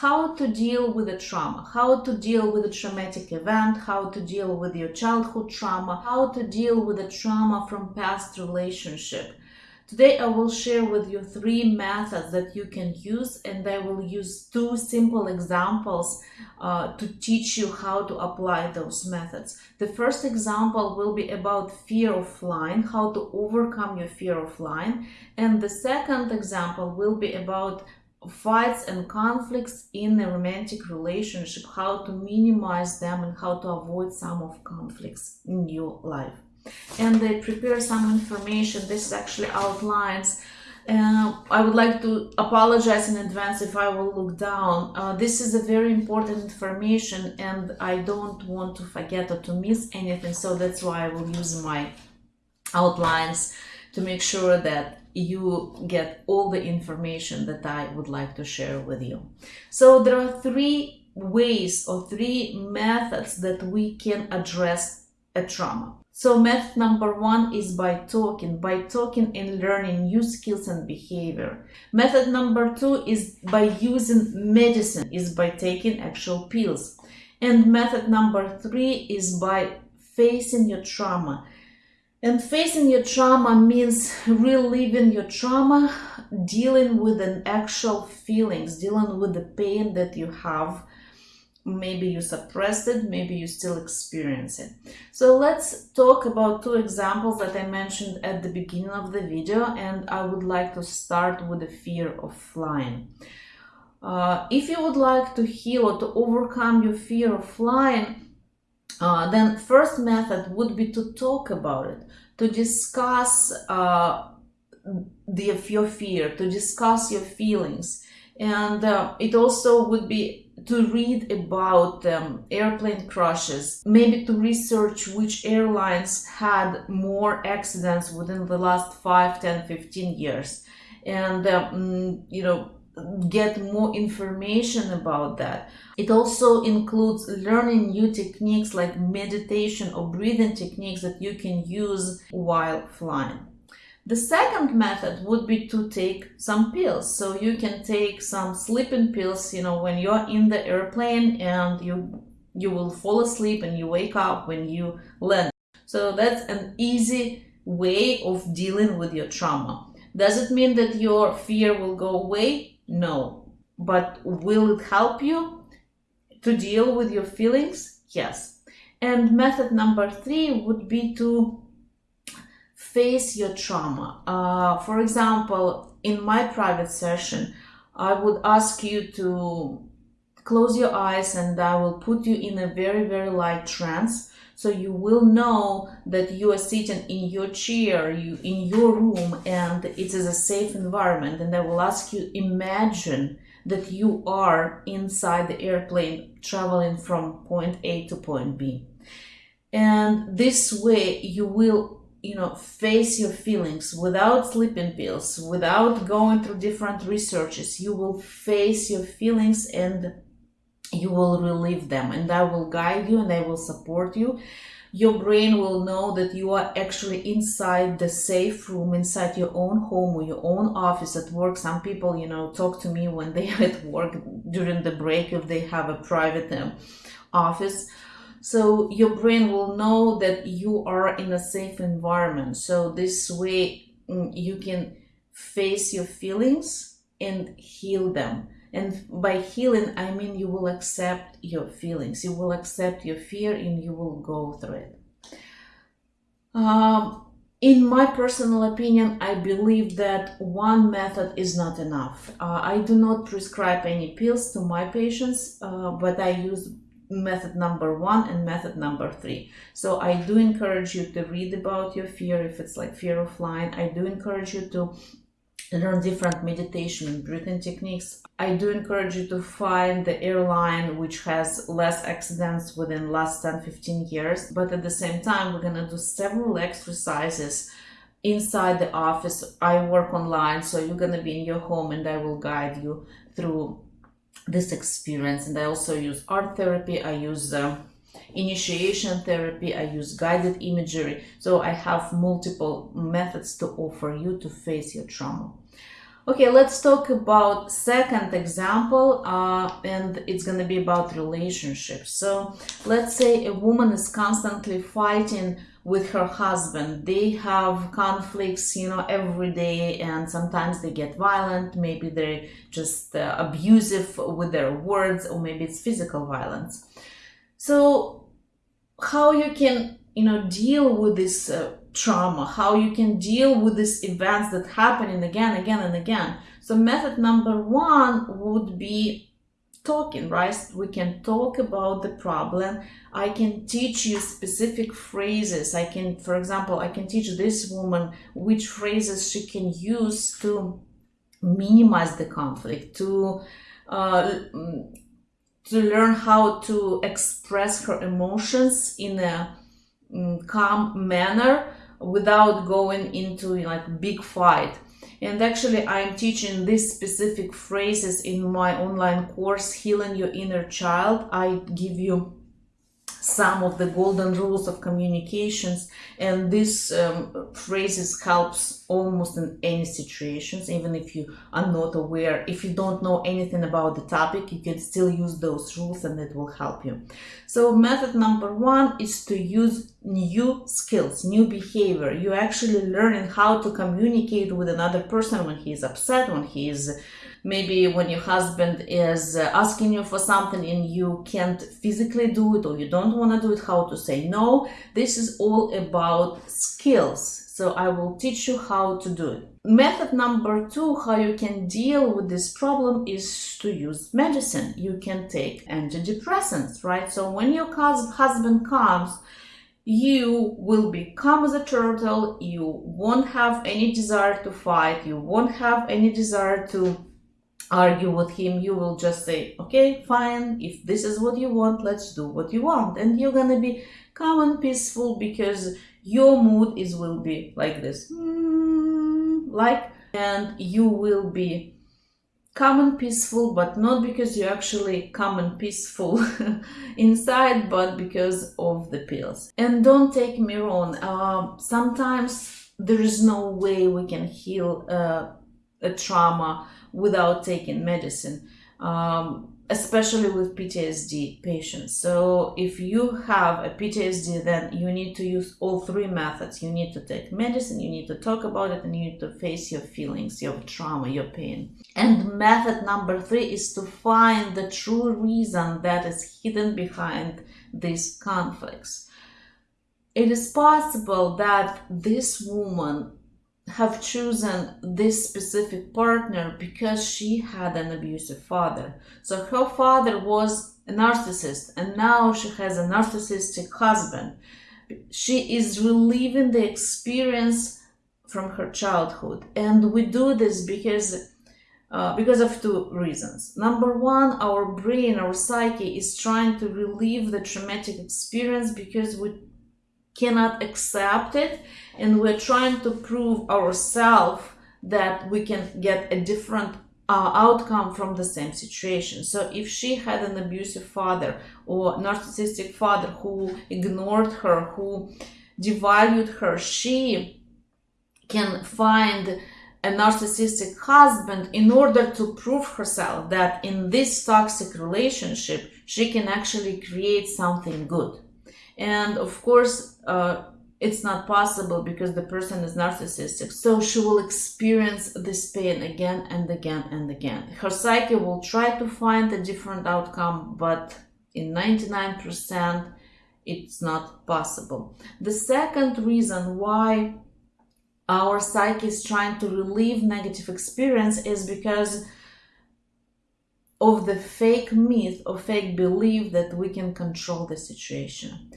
how to deal with a trauma, how to deal with a traumatic event, how to deal with your childhood trauma, how to deal with a trauma from past relationship. Today I will share with you three methods that you can use and I will use two simple examples uh, to teach you how to apply those methods. The first example will be about fear of flying, how to overcome your fear of flying and the second example will be about fights and conflicts in a romantic relationship, how to minimize them and how to avoid some of conflicts in your life. And they prepare some information. This actually outlines. Uh, I would like to apologize in advance if I will look down. Uh, this is a very important information and I don't want to forget or to miss anything. So that's why I will use my outlines to make sure that you get all the information that I would like to share with you. So there are three ways or three methods that we can address a trauma. So method number one is by talking, by talking and learning new skills and behavior. Method number two is by using medicine, is by taking actual pills. And method number three is by facing your trauma and facing your trauma means reliving your trauma, dealing with an actual feelings, dealing with the pain that you have. Maybe you suppressed it, maybe you still experience it. So let's talk about two examples that I mentioned at the beginning of the video and I would like to start with the fear of flying. Uh, if you would like to heal or to overcome your fear of flying, uh, then first method would be to talk about it, to discuss uh, the, your fear, to discuss your feelings. And uh, it also would be to read about um, airplane crashes, maybe to research which airlines had more accidents within the last 5, 10, 15 years. And, um, you know, get more information about that. It also includes learning new techniques like meditation or breathing techniques that you can use while flying. The second method would be to take some pills. So you can take some sleeping pills, you know, when you're in the airplane and you you will fall asleep and you wake up when you land. So that's an easy way of dealing with your trauma. Does it mean that your fear will go away? No. But will it help you to deal with your feelings? Yes. And method number three would be to face your trauma. Uh, for example, in my private session, I would ask you to close your eyes and I will put you in a very, very light trance so you will know that you are sitting in your chair, you in your room, and it is a safe environment. And I will ask you imagine that you are inside the airplane traveling from point A to point B. And this way you will you know face your feelings without sleeping pills without going through different researches you will face your feelings and you will relieve them and I will guide you and I will support you. Your brain will know that you are actually inside the safe room, inside your own home or your own office at work. Some people, you know, talk to me when they are at work during the break if they have a private um, office. So your brain will know that you are in a safe environment. So this way mm, you can face your feelings and heal them and by healing, I mean you will accept your feelings, you will accept your fear, and you will go through it. Um, in my personal opinion, I believe that one method is not enough. Uh, I do not prescribe any pills to my patients, uh, but I use method number one and method number three. So I do encourage you to read about your fear, if it's like fear of flying. I do encourage you to learn different meditation and breathing techniques. I do encourage you to find the airline which has less accidents within last 10-15 years. But at the same time, we're gonna do several exercises inside the office. I work online, so you're gonna be in your home and I will guide you through this experience. And I also use art therapy. I use uh, initiation therapy, I use guided imagery. So I have multiple methods to offer you to face your trauma. Okay, let's talk about second example, uh, and it's gonna be about relationships. So let's say a woman is constantly fighting with her husband. They have conflicts, you know, every day, and sometimes they get violent. Maybe they're just uh, abusive with their words, or maybe it's physical violence. So, how you can, you know, deal with this uh, trauma? How you can deal with these events that happening again, and again, and again? So, method number one would be talking, right? We can talk about the problem. I can teach you specific phrases. I can, for example, I can teach this woman which phrases she can use to minimize the conflict, to uh, to learn how to express her emotions in a um, calm manner without going into like big fight and actually, I'm teaching these specific phrases in my online course, Healing Your Inner Child. I give you some of the golden rules of communications and this um, phrases helps almost in any situations even if you are not aware. If you don't know anything about the topic you can still use those rules and it will help you. So method number one is to use new skills new behavior. You're actually learning how to communicate with another person when he is upset when he is maybe when your husband is uh, asking you for something and you can't physically do it or you don't want to do it how to say no this is all about skills. So i will teach you how to do it. Method number two how you can deal with this problem is to use medicine. You can take antidepressants right? So when your husband comes you will be calm as a turtle. You won't have any desire to fight. You won't have any desire to argue with him you will just say okay fine. If this is what you want let's do what you want. And you're gonna be calm and peaceful because your mood is will be like this. Mm, like and you will be calm and peaceful but not because you're actually calm and peaceful inside but because of the pills. And don't take me wrong uh, sometimes there is no way we can heal uh, a trauma without taking medicine, um, especially with PTSD patients. So if you have a PTSD, then you need to use all three methods. You need to take medicine, you need to talk about it, and you need to face your feelings, your trauma, your pain. And method number three is to find the true reason that is hidden behind these conflicts. It is possible that this woman have chosen this specific partner because she had an abusive father. So her father was a narcissist and now she has a narcissistic husband. She is reliving the experience from her childhood. And we do this because uh, because of two reasons. Number one, our brain, our psyche is trying to relive the traumatic experience because we cannot accept it and we're trying to prove ourselves that we can get a different uh, outcome from the same situation. So if she had an abusive father or narcissistic father who ignored her, who devalued her, she can find a narcissistic husband in order to prove herself that in this toxic relationship she can actually create something good and of course uh, it's not possible because the person is narcissistic. So she will experience this pain again and again and again. Her psyche will try to find a different outcome but in 99% it's not possible. The second reason why our psyche is trying to relieve negative experience is because of the fake myth or fake belief that we can control the situation.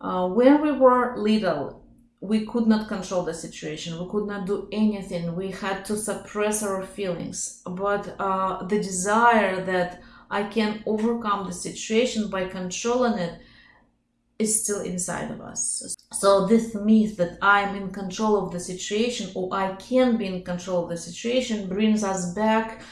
Uh, when we were little, we could not control the situation. We could not do anything. We had to suppress our feelings. But uh, the desire that I can overcome the situation by controlling it is still inside of us. So this myth that I'm in control of the situation or I can be in control of the situation brings us back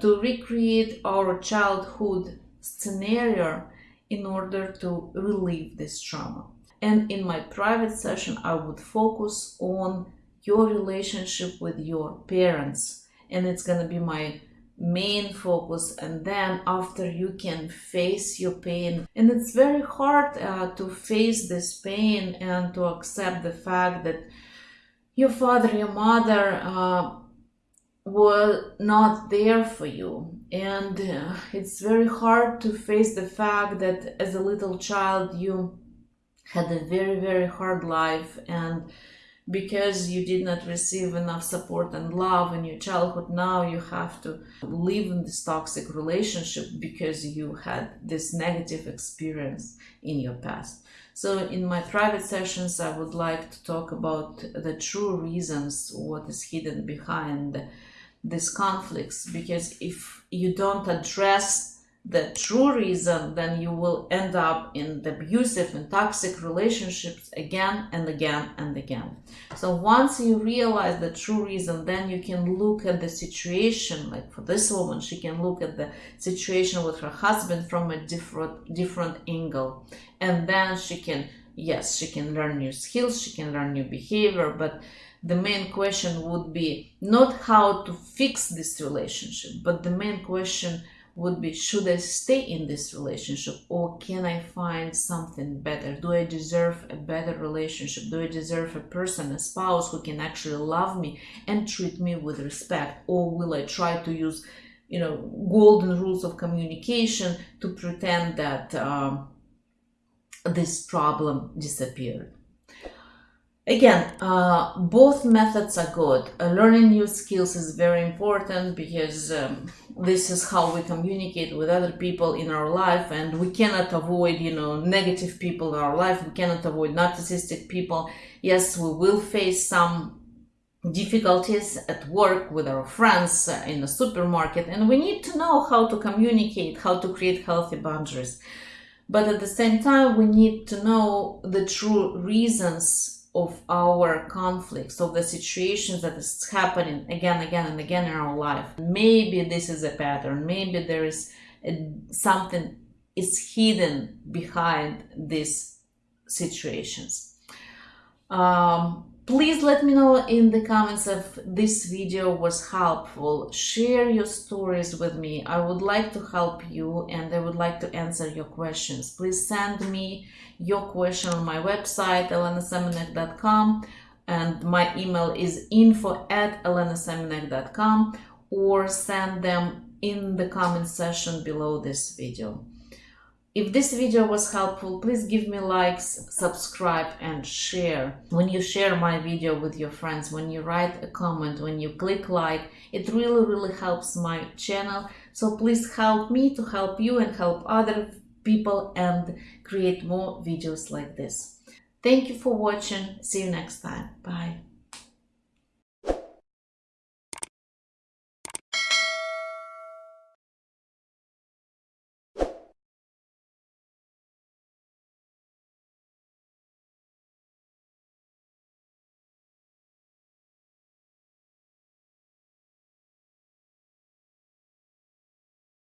to recreate our childhood scenario in order to relieve this trauma. And in my private session, I would focus on your relationship with your parents and it's gonna be my main focus and then after you can face your pain and it's very hard uh, to face this pain and to accept the fact that your father your mother uh, were not there for you. And uh, it's very hard to face the fact that as a little child you had a very very hard life. And because you did not receive enough support and love in your childhood now you have to live in this toxic relationship because you had this negative experience in your past. So in my private sessions i would like to talk about the true reasons what is hidden behind these conflicts because if you don't address the true reason, then you will end up in the abusive and toxic relationships again and again and again. So once you realize the true reason, then you can look at the situation. Like for this woman, she can look at the situation with her husband from a different different angle, and then she can yes, she can learn new skills, she can learn new behavior, but the main question would be not how to fix this relationship, but the main question would be should I stay in this relationship or can I find something better? Do I deserve a better relationship? Do I deserve a person, a spouse who can actually love me and treat me with respect? Or will I try to use, you know, golden rules of communication to pretend that um, this problem disappeared? Again, uh, both methods are good. Uh, learning new skills is very important because um, this is how we communicate with other people in our life and we cannot avoid, you know, negative people in our life. We cannot avoid narcissistic people. Yes, we will face some difficulties at work with our friends uh, in the supermarket and we need to know how to communicate, how to create healthy boundaries. But at the same time, we need to know the true reasons of our conflicts, of the situations that is happening again, again, and again in our life. Maybe this is a pattern. Maybe there is a, something is hidden behind these situations. Um, please let me know in the comments if this video was helpful. Share your stories with me. I would like to help you and I would like to answer your questions. Please send me your question on my website elenasemenek.com and my email is info at elenasemenek.com or send them in the comment section below this video. If this video was helpful, please give me likes, subscribe and share. When you share my video with your friends, when you write a comment, when you click like, it really, really helps my channel. So please help me to help you and help other people and create more videos like this. Thank you for watching. See you next time. Bye.